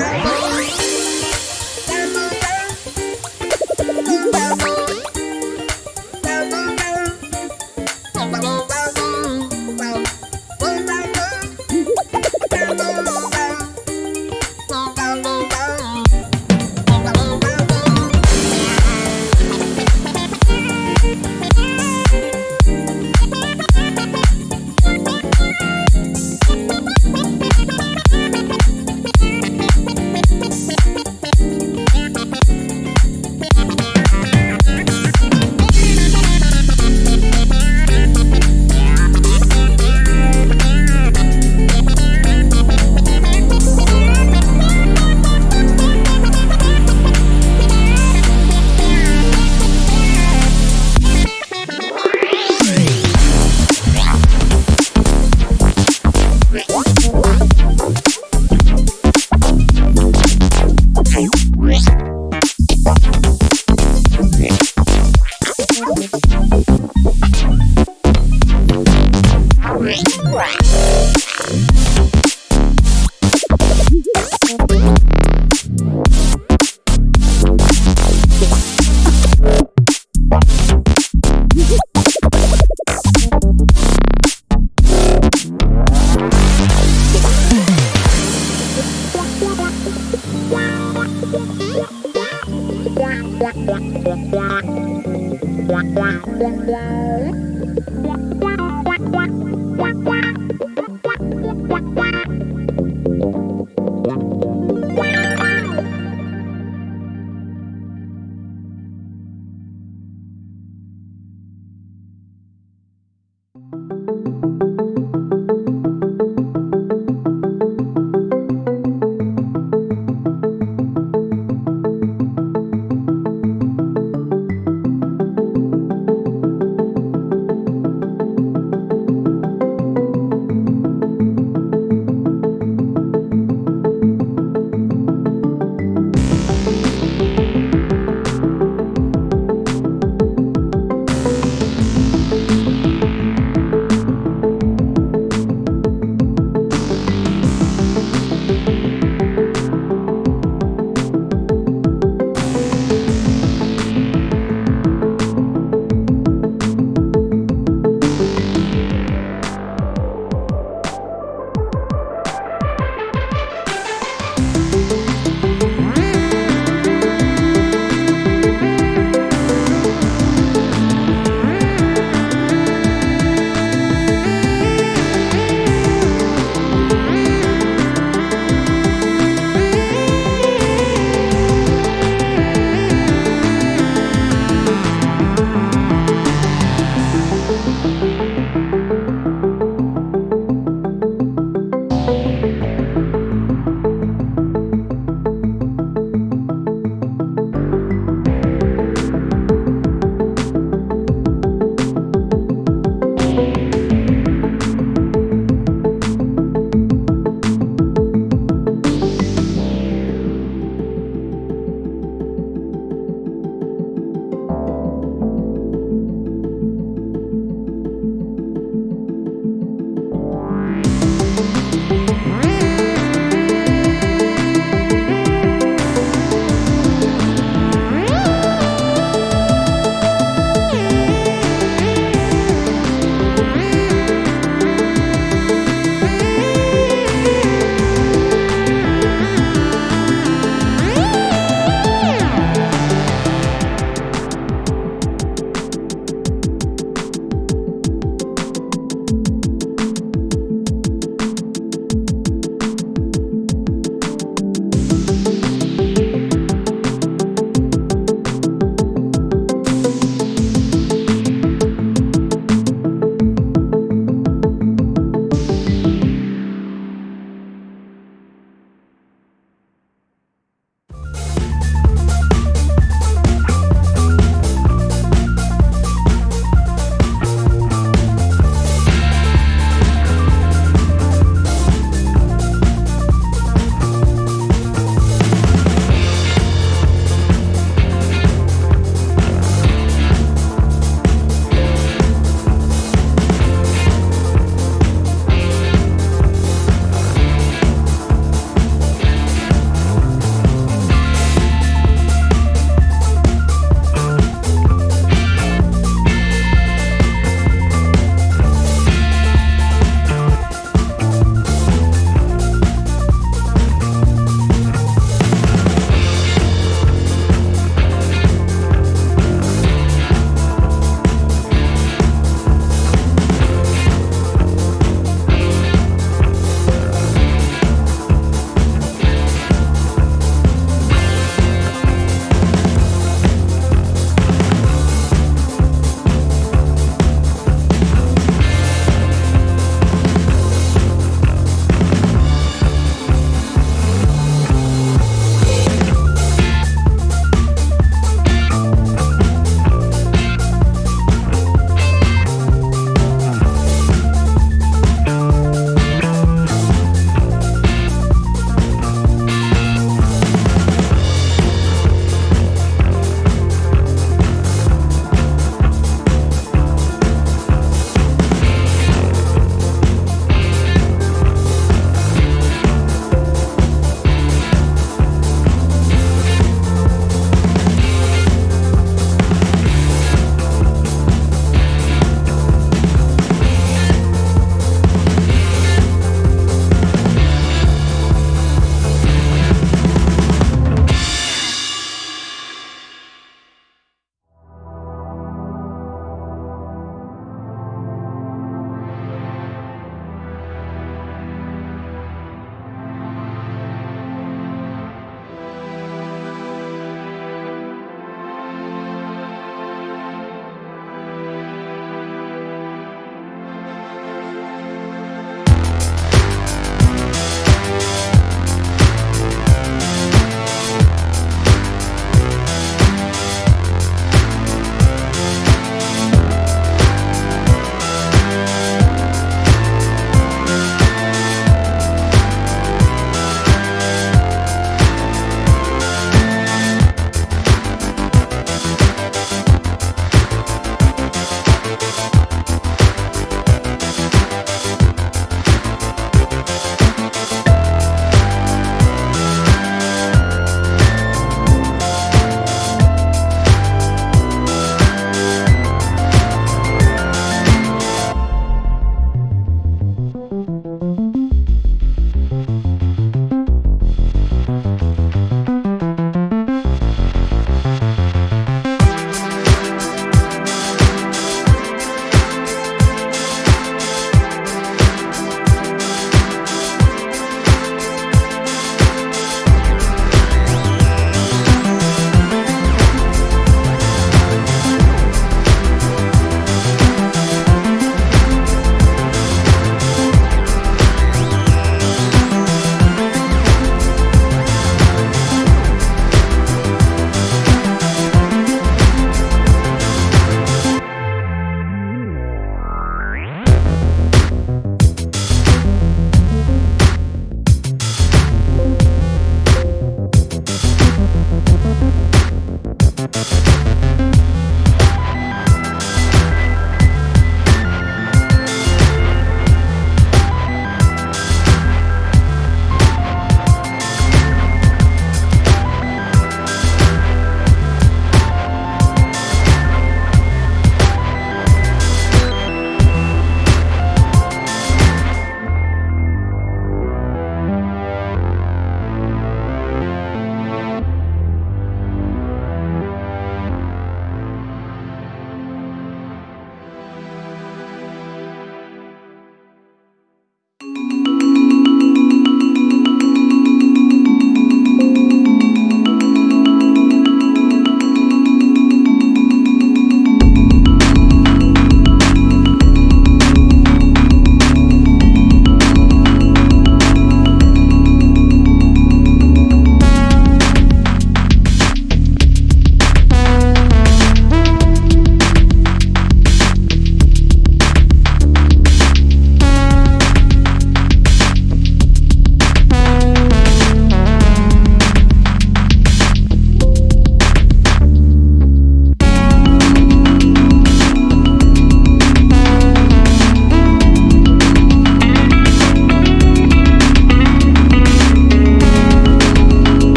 Right.